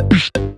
you